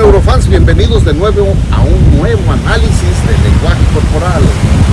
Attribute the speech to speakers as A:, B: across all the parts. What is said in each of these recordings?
A: neurofans? Bienvenidos de nuevo a un nuevo análisis del lenguaje corporal.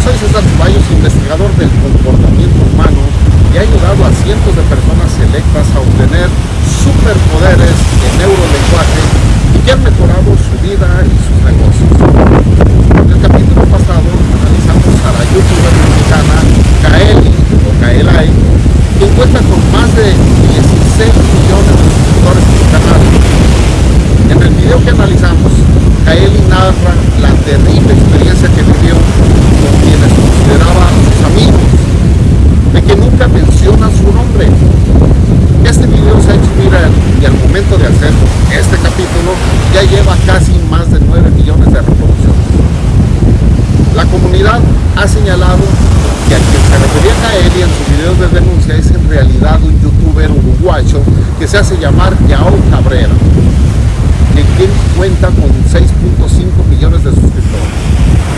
A: Soy César Ceballos, investigador del comportamiento humano y ha ayudado a cientos de personas selectas a obtener superpoderes de neurolenguaje y que han mejorado su vida y sus negocios. En el capítulo pasado analizamos a la youtuber mexicana Kaeli o Kaelai, quien cuenta con más de 16 millones de suscriptores en su canal en el video que analizamos, Kaeli narra la terrible experiencia que vivió con quienes consideraba sus amigos, de que nunca menciona su nombre. Este video se ha hecho viral y al momento de hacer este capítulo ya lleva casi más de 9 millones de reproducciones. La comunidad ha señalado que a quien se refería Kaeli en sus videos de denuncia es en realidad un youtuber uruguayo que se hace llamar Yao Cabrera quien cuenta con 6.5 millones de suscriptores.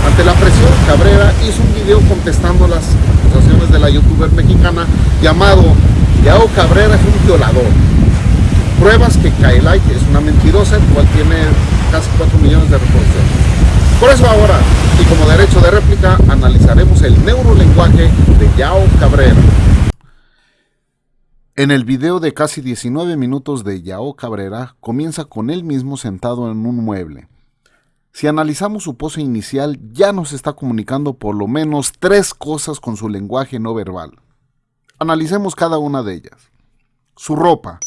A: Ante la presión, Cabrera hizo un video contestando las acusaciones de la youtuber mexicana llamado Yao Cabrera es un violador. Pruebas que Kailai es una mentirosa, el cual tiene casi 4 millones de reproducciones. Por eso ahora, y como derecho de réplica, analizaremos el neurolenguaje de Yao Cabrera. En el video de casi 19 minutos de Yao Cabrera, comienza con él mismo sentado en un mueble. Si analizamos su pose inicial, ya nos está comunicando por lo menos tres cosas con su lenguaje no verbal. Analicemos cada una de ellas. Su ropa.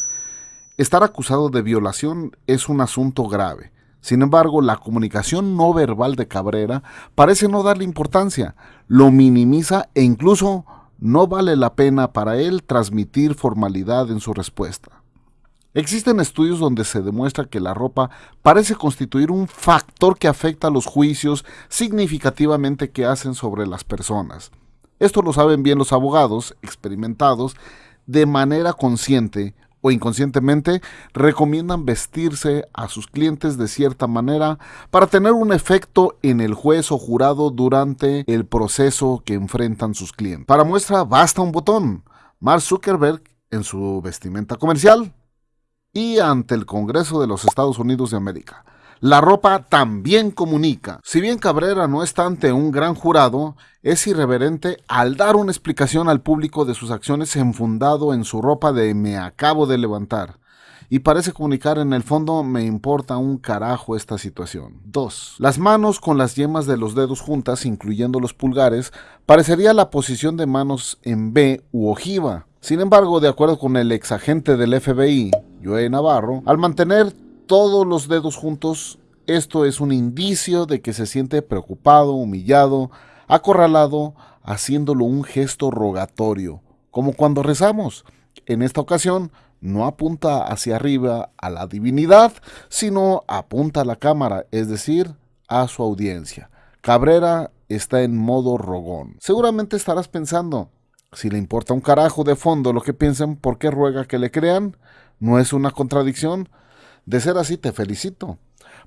A: Estar acusado de violación es un asunto grave. Sin embargo, la comunicación no verbal de Cabrera parece no darle importancia, lo minimiza e incluso no vale la pena para él transmitir formalidad en su respuesta. Existen estudios donde se demuestra que la ropa parece constituir un factor que afecta a los juicios significativamente que hacen sobre las personas. Esto lo saben bien los abogados experimentados de manera consciente o inconscientemente recomiendan vestirse a sus clientes de cierta manera para tener un efecto en el juez o jurado durante el proceso que enfrentan sus clientes. Para muestra basta un botón. Mark Zuckerberg en su vestimenta comercial y ante el Congreso de los Estados Unidos de América. La ropa también comunica. Si bien Cabrera no está ante un gran jurado, es irreverente al dar una explicación al público de sus acciones enfundado en su ropa de me acabo de levantar. Y parece comunicar en el fondo me importa un carajo esta situación. 2. Las manos con las yemas de los dedos juntas, incluyendo los pulgares, parecería la posición de manos en B u ojiva. Sin embargo, de acuerdo con el ex agente del FBI, Joe Navarro, al mantener todos los dedos juntos, esto es un indicio de que se siente preocupado, humillado, acorralado, haciéndolo un gesto rogatorio, como cuando rezamos. En esta ocasión, no apunta hacia arriba a la divinidad, sino apunta a la cámara, es decir, a su audiencia. Cabrera está en modo rogón. Seguramente estarás pensando, si le importa un carajo de fondo lo que piensen, ¿por qué ruega que le crean? ¿No es una contradicción? De ser así, te felicito.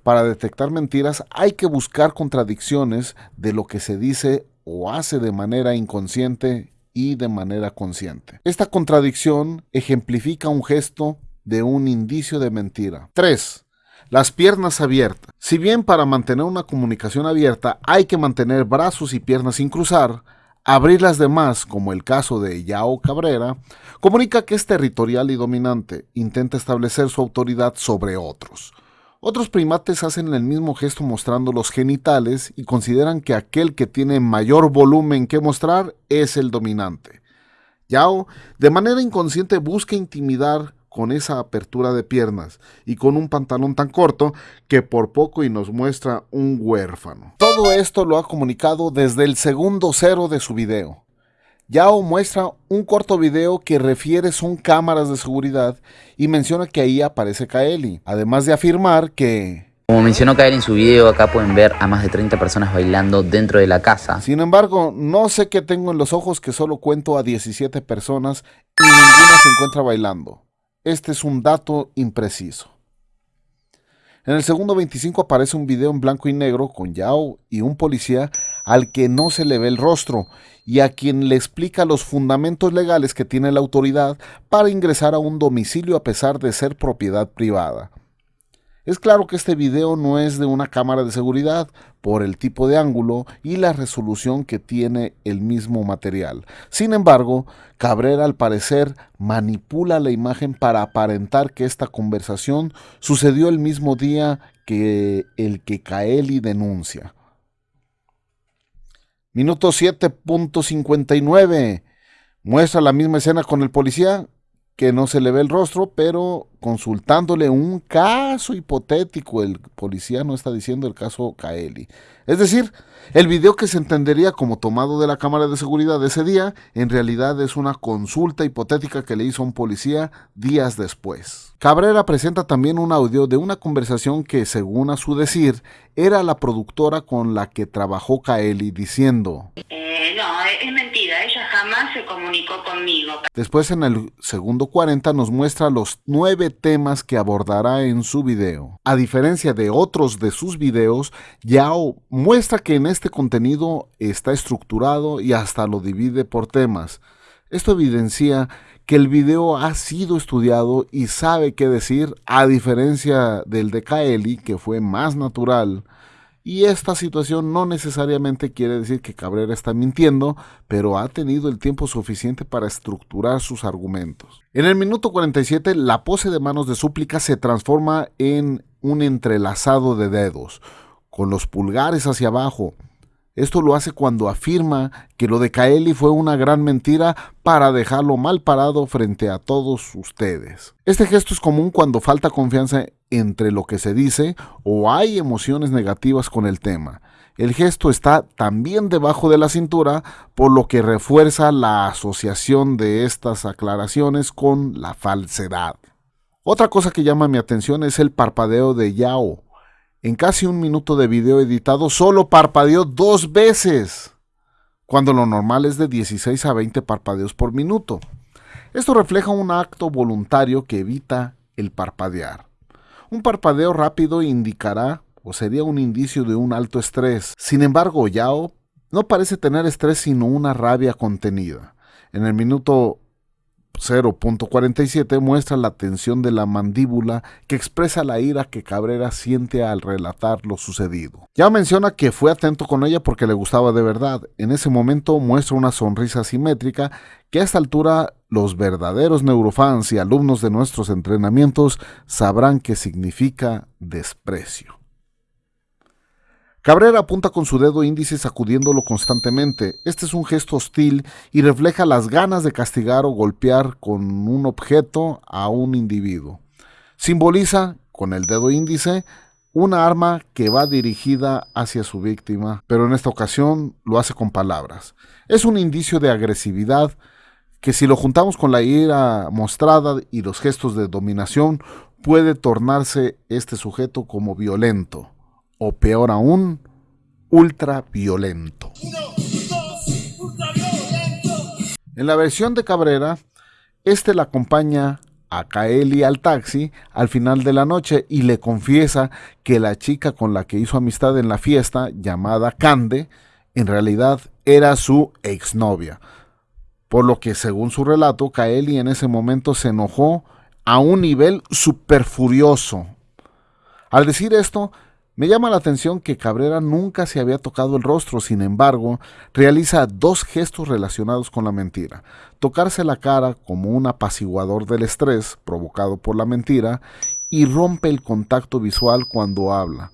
A: Para detectar mentiras hay que buscar contradicciones de lo que se dice o hace de manera inconsciente y de manera consciente. Esta contradicción ejemplifica un gesto de un indicio de mentira. 3. Las piernas abiertas. Si bien para mantener una comunicación abierta hay que mantener brazos y piernas sin cruzar, abrir las demás, como el caso de Yao Cabrera, comunica que es territorial y dominante, intenta establecer su autoridad sobre otros. Otros primates hacen el mismo gesto mostrando los genitales y consideran que aquel que tiene mayor volumen que mostrar es el dominante. Yao, de manera inconsciente, busca intimidar con esa apertura de piernas y con un pantalón tan corto que por poco y nos muestra un huérfano. Todo esto lo ha comunicado desde el segundo cero de su video. Yao muestra un corto video que refiere son cámaras de seguridad y menciona que ahí aparece Kaeli, además de afirmar que...
B: Como mencionó Kaeli en su video, acá pueden ver a más de 30 personas bailando dentro de la casa.
A: Sin embargo, no sé qué tengo en los ojos que solo cuento a 17 personas y ninguna se encuentra bailando. Este es un dato impreciso. En el segundo 25 aparece un video en blanco y negro con Yao y un policía al que no se le ve el rostro y a quien le explica los fundamentos legales que tiene la autoridad para ingresar a un domicilio a pesar de ser propiedad privada. Es claro que este video no es de una cámara de seguridad por el tipo de ángulo y la resolución que tiene el mismo material. Sin embargo, Cabrera al parecer manipula la imagen para aparentar que esta conversación sucedió el mismo día que el que Kaeli denuncia. Minuto 7.59. Muestra la misma escena con el policía que no se le ve el rostro, pero consultándole un caso hipotético, el policía no está diciendo el caso Kaeli. Es decir, el video que se entendería como tomado de la cámara de seguridad de ese día, en realidad es una consulta hipotética que le hizo un policía días después. Cabrera presenta también un audio de una conversación que, según a su decir, era la productora con la que trabajó Kaeli diciendo...
C: Eh, no, es mentira, se comunicó conmigo.
A: Después en el segundo 40 nos muestra los nueve temas que abordará en su video. A diferencia de otros de sus videos, Yao muestra que en este contenido está estructurado y hasta lo divide por temas. Esto evidencia que el video ha sido estudiado y sabe qué decir, a diferencia del de Kaeli, que fue más natural. Y esta situación no necesariamente quiere decir que Cabrera está mintiendo, pero ha tenido el tiempo suficiente para estructurar sus argumentos. En el minuto 47, la pose de manos de súplica se transforma en un entrelazado de dedos, con los pulgares hacia abajo, esto lo hace cuando afirma que lo de Kaeli fue una gran mentira para dejarlo mal parado frente a todos ustedes. Este gesto es común cuando falta confianza entre lo que se dice o hay emociones negativas con el tema. El gesto está también debajo de la cintura, por lo que refuerza la asociación de estas aclaraciones con la falsedad. Otra cosa que llama mi atención es el parpadeo de Yao en casi un minuto de video editado, solo parpadeó dos veces, cuando lo normal es de 16 a 20 parpadeos por minuto. Esto refleja un acto voluntario que evita el parpadear. Un parpadeo rápido indicará o sería un indicio de un alto estrés. Sin embargo, Yao no parece tener estrés sino una rabia contenida. En el minuto 0.47 muestra la tensión de la mandíbula que expresa la ira que Cabrera siente al relatar lo sucedido. Ya menciona que fue atento con ella porque le gustaba de verdad. En ese momento muestra una sonrisa simétrica que a esta altura los verdaderos neurofans y alumnos de nuestros entrenamientos sabrán que significa desprecio. Cabrera apunta con su dedo índice sacudiéndolo constantemente. Este es un gesto hostil y refleja las ganas de castigar o golpear con un objeto a un individuo. Simboliza, con el dedo índice, una arma que va dirigida hacia su víctima, pero en esta ocasión lo hace con palabras. Es un indicio de agresividad que si lo juntamos con la ira mostrada y los gestos de dominación, puede tornarse este sujeto como violento o peor aún, ultraviolento. En la versión de Cabrera, este la acompaña a Kaeli al taxi al final de la noche y le confiesa que la chica con la que hizo amistad en la fiesta, llamada Cande, en realidad era su exnovia. Por lo que, según su relato, Kaeli en ese momento se enojó a un nivel super furioso. Al decir esto, me llama la atención que Cabrera nunca se había tocado el rostro, sin embargo, realiza dos gestos relacionados con la mentira. Tocarse la cara como un apaciguador del estrés provocado por la mentira y rompe el contacto visual cuando habla.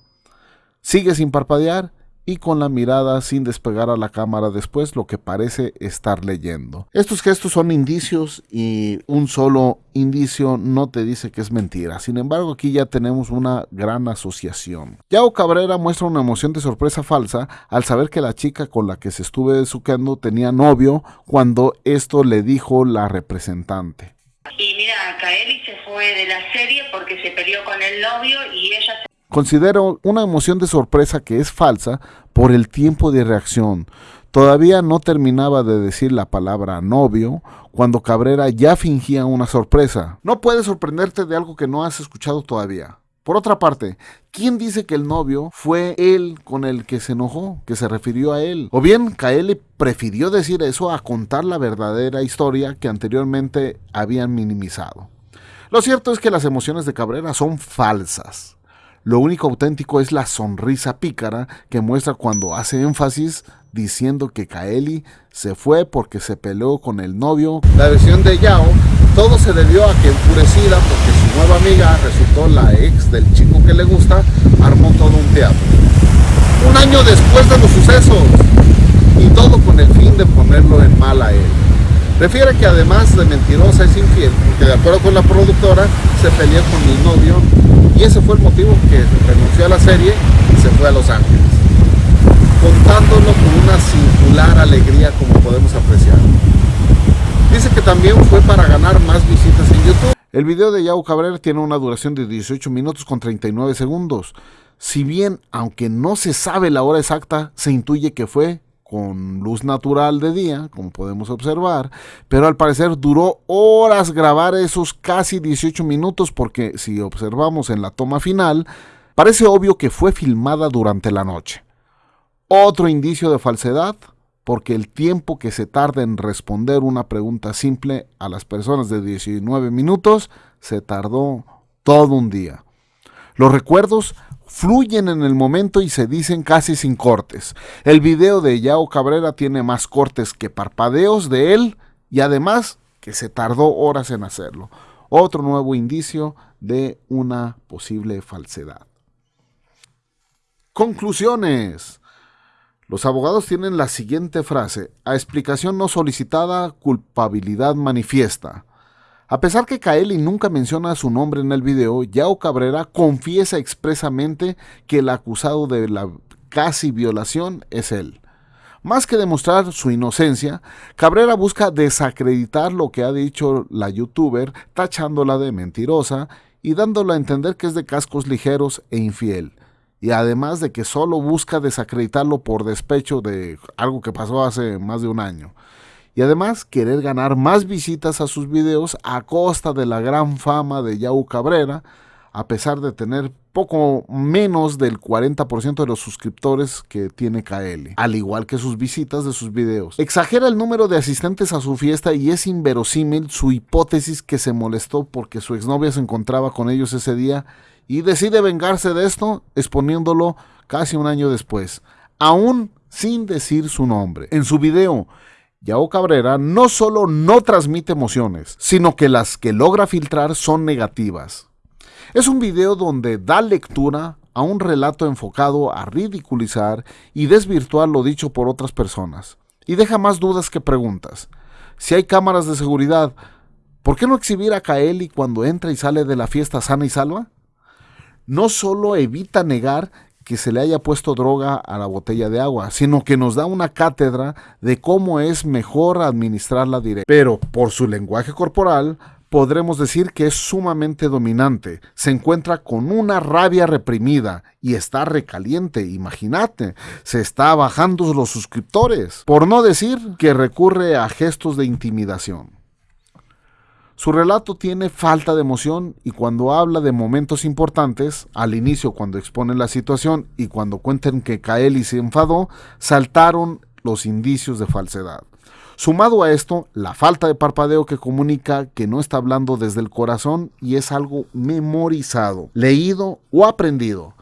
A: Sigue sin parpadear y con la mirada sin despegar a la cámara después lo que parece estar leyendo. Estos gestos son indicios y un solo indicio no te dice que es mentira. Sin embargo, aquí ya tenemos una gran asociación. Yao Cabrera muestra una emoción de sorpresa falsa al saber que la chica con la que se estuve besuqueando tenía novio cuando esto le dijo la representante.
C: Y mira, Kaeli se fue de la serie porque se peleó con el novio y ella se
A: Considero una emoción de sorpresa que es falsa por el tiempo de reacción. Todavía no terminaba de decir la palabra novio cuando Cabrera ya fingía una sorpresa. No puedes sorprenderte de algo que no has escuchado todavía. Por otra parte, ¿quién dice que el novio fue él con el que se enojó, que se refirió a él? O bien, Kaeli prefirió decir eso a contar la verdadera historia que anteriormente habían minimizado. Lo cierto es que las emociones de Cabrera son falsas. Lo único auténtico es la sonrisa pícara que muestra cuando hace énfasis diciendo que Kaeli se fue porque se peleó con el novio. La versión de Yao, todo se debió a que enfurecida porque su nueva amiga resultó la ex del chico que le gusta, armó todo un teatro. Un año después de los sucesos y todo con el fin de ponerlo en mal a él. Refiere que además de mentirosa es infiel, porque de acuerdo con la productora se peleó con el novio y ese fue el motivo que renunció a la serie y se fue a Los Ángeles, contándolo con una singular alegría como podemos apreciar. Dice que también fue para ganar más visitas en YouTube. El video de Yao Cabrera tiene una duración de 18 minutos con 39 segundos. Si bien, aunque no se sabe la hora exacta, se intuye que fue con luz natural de día, como podemos observar, pero al parecer duró horas grabar esos casi 18 minutos porque si observamos en la toma final, parece obvio que fue filmada durante la noche. Otro indicio de falsedad, porque el tiempo que se tarda en responder una pregunta simple a las personas de 19 minutos se tardó todo un día. Los recuerdos fluyen en el momento y se dicen casi sin cortes. El video de Yao Cabrera tiene más cortes que parpadeos de él y además que se tardó horas en hacerlo. Otro nuevo indicio de una posible falsedad. Conclusiones. Los abogados tienen la siguiente frase. A explicación no solicitada, culpabilidad manifiesta. A pesar que Kaeli nunca menciona su nombre en el video, Yao Cabrera confiesa expresamente que el acusado de la casi violación es él. Más que demostrar su inocencia, Cabrera busca desacreditar lo que ha dicho la youtuber, tachándola de mentirosa y dándola a entender que es de cascos ligeros e infiel. Y además de que solo busca desacreditarlo por despecho de algo que pasó hace más de un año y además querer ganar más visitas a sus videos a costa de la gran fama de Yau Cabrera, a pesar de tener poco menos del 40% de los suscriptores que tiene KL, al igual que sus visitas de sus videos. Exagera el número de asistentes a su fiesta y es inverosímil su hipótesis que se molestó porque su exnovia se encontraba con ellos ese día y decide vengarse de esto exponiéndolo casi un año después, aún sin decir su nombre. En su video Yao Cabrera no solo no transmite emociones, sino que las que logra filtrar son negativas. Es un video donde da lectura a un relato enfocado a ridiculizar y desvirtuar lo dicho por otras personas, y deja más dudas que preguntas. Si hay cámaras de seguridad, ¿por qué no exhibir a Kaeli cuando entra y sale de la fiesta sana y salva? No solo evita negar que se le haya puesto droga a la botella de agua, sino que nos da una cátedra de cómo es mejor administrarla directa. Pero por su lenguaje corporal, podremos decir que es sumamente dominante, se encuentra con una rabia reprimida y está recaliente, imagínate, se está bajando los suscriptores, por no decir que recurre a gestos de intimidación. Su relato tiene falta de emoción y cuando habla de momentos importantes, al inicio cuando expone la situación y cuando cuentan que Kaeli se enfadó, saltaron los indicios de falsedad. Sumado a esto, la falta de parpadeo que comunica que no está hablando desde el corazón y es algo memorizado, leído o aprendido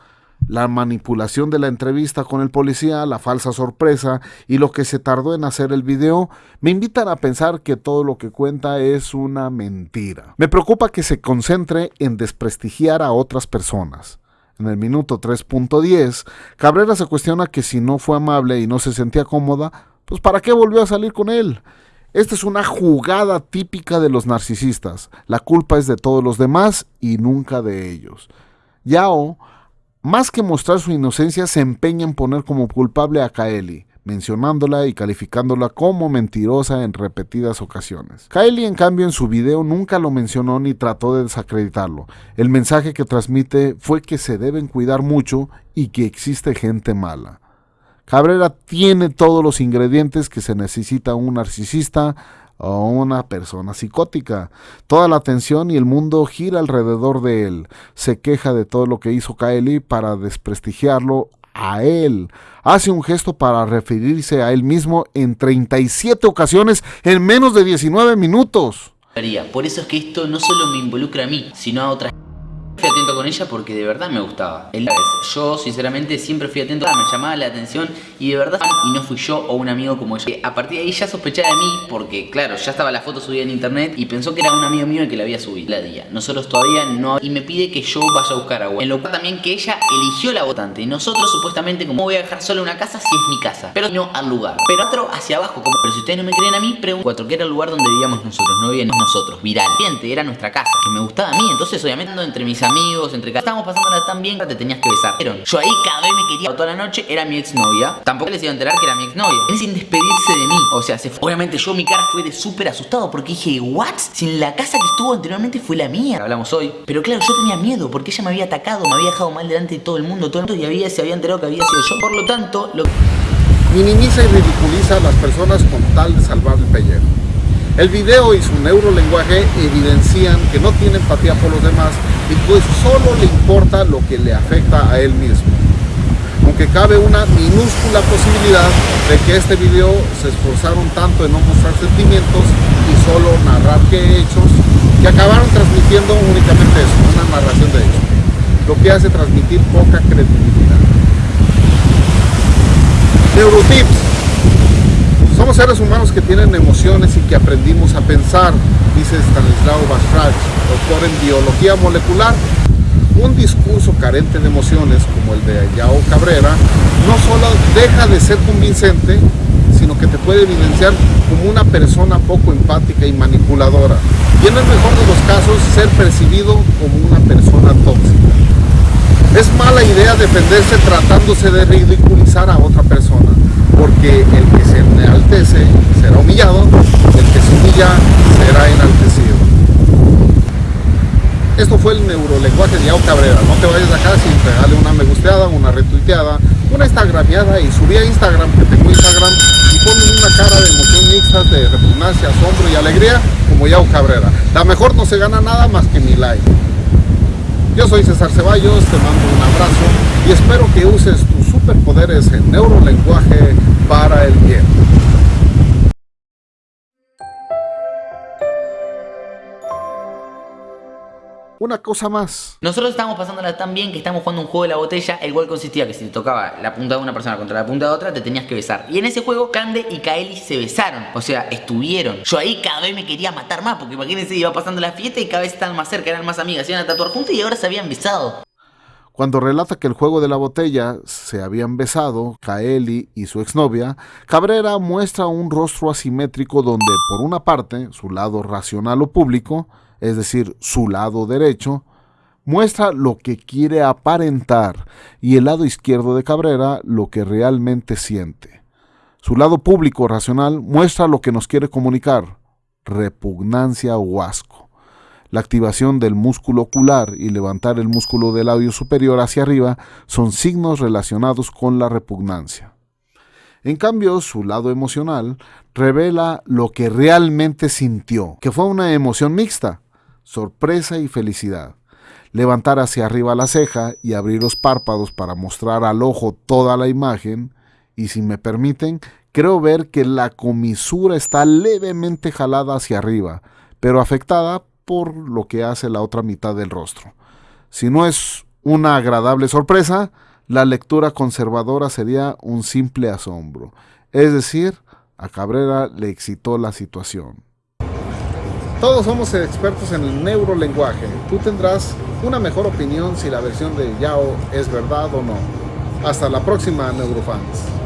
A: la manipulación de la entrevista con el policía, la falsa sorpresa y lo que se tardó en hacer el video, me invitan a pensar que todo lo que cuenta es una mentira. Me preocupa que se concentre en desprestigiar a otras personas. En el minuto 3.10, Cabrera se cuestiona que si no fue amable y no se sentía cómoda, pues ¿para qué volvió a salir con él? Esta es una jugada típica de los narcisistas. La culpa es de todos los demás y nunca de ellos. Yao más que mostrar su inocencia, se empeña en poner como culpable a Kaeli, mencionándola y calificándola como mentirosa en repetidas ocasiones. Kaeli, en cambio, en su video nunca lo mencionó ni trató de desacreditarlo. El mensaje que transmite fue que se deben cuidar mucho y que existe gente mala. Cabrera tiene todos los ingredientes que se necesita un narcisista, o una persona psicótica. Toda la atención y el mundo gira alrededor de él. Se queja de todo lo que hizo Kaeli para desprestigiarlo a él. Hace un gesto para referirse a él mismo en 37 ocasiones en menos de 19 minutos.
D: Por eso es que esto no solo me involucra a mí, sino a otras...
B: con ella porque de verdad me gustaba. Yo sinceramente siempre fui atento, me llamaba la atención y de verdad y no fui yo o un amigo como ella. A partir de ahí ya sospechaba de mí porque claro, ya estaba la foto subida en internet y pensó que era un amigo mío el que la había subido la día. Nosotros todavía no y me pide que yo vaya a buscar agua. En lo cual también que ella eligió la votante nosotros supuestamente como voy a dejar sola una casa si es mi casa, pero no al lugar. Pero otro hacia abajo, pero si ustedes no me creen a mí, pregunto cuatro que era el lugar donde vivíamos nosotros, no vivíamos nosotros, viral. Era nuestra casa, que me gustaba a mí, entonces obviamente entre mis amigos, entre estábamos pasándola tan bien que te tenías que besar. Yo ahí cada vez me quería toda la noche, era mi exnovia. Tampoco les iba a enterar que era mi exnovia. Él sin despedirse de mí. O sea. Obviamente yo mi cara fue de súper asustado porque dije, ¿what? Si la casa que estuvo anteriormente fue la mía. Hablamos hoy. Pero claro, yo tenía miedo porque ella me había atacado, me había dejado mal delante de todo el mundo, todo el mundo y había, se había enterado que había sido yo. Por lo tanto, lo
A: minimiza y ridiculiza a las personas con tal de salvar el pellejo. El video y su neurolenguaje evidencian que no tiene empatía por los demás y pues solo le importa lo que le afecta a él mismo. Aunque cabe una minúscula posibilidad de que este video se esforzaron tanto en no mostrar sentimientos y solo narrar que hechos, que acabaron transmitiendo únicamente eso, una narración de hechos, lo que hace transmitir poca credibilidad. Neurotips somos seres humanos que tienen emociones y que aprendimos a pensar, dice Stanislao Bastrach, doctor en biología molecular. Un discurso carente de emociones, como el de Yao Cabrera, no solo deja de ser convincente, sino que te puede evidenciar como una persona poco empática y manipuladora. Y en el mejor de los casos, ser percibido como una persona tóxica. Es mala idea defenderse tratándose de ridiculizar a otra persona porque el que se enaltece será humillado, el que se humilla será enaltecido. Esto fue el neurolenguaje de Yao Cabrera. No te vayas de acá sin pegarle una me gusteada, una retuiteada, una instagrameada y subí a Instagram, que tengo Instagram, y ponme una cara de emoción mixta, de repugnancia, asombro y alegría, como Yao Cabrera. La mejor no se gana nada más que mi like. Yo soy César Ceballos, te mando un abrazo y espero que uses tus superpoderes en neurolenguaje para el bien. Una cosa más.
B: Nosotros estábamos pasándola tan bien que estábamos jugando un juego de la botella, el cual consistía que si te tocaba la punta de una persona contra la punta de otra, te tenías que besar. Y en ese juego, Cande y Kaeli se besaron. O sea, estuvieron. Yo ahí cada vez me quería matar más, porque imagínense, iba pasando la fiesta y cada vez estaban más cerca, eran más amigas, iban a tatuar juntos y ahora se habían besado.
A: Cuando relata que el juego de la botella se habían besado, Kaeli y su exnovia, Cabrera muestra un rostro asimétrico donde, por una parte, su lado racional o público, es decir, su lado derecho, muestra lo que quiere aparentar y el lado izquierdo de Cabrera lo que realmente siente. Su lado público racional muestra lo que nos quiere comunicar, repugnancia o asco. La activación del músculo ocular y levantar el músculo del labio superior hacia arriba son signos relacionados con la repugnancia. En cambio, su lado emocional revela lo que realmente sintió, que fue una emoción mixta, sorpresa y felicidad. Levantar hacia arriba la ceja y abrir los párpados para mostrar al ojo toda la imagen. Y si me permiten, creo ver que la comisura está levemente jalada hacia arriba, pero afectada por lo que hace la otra mitad del rostro. Si no es una agradable sorpresa, la lectura conservadora sería un simple asombro. Es decir, a Cabrera le excitó la situación. Todos somos expertos en el neurolenguaje. Tú tendrás una mejor opinión si la versión de Yao es verdad o no. Hasta la próxima, neurofans.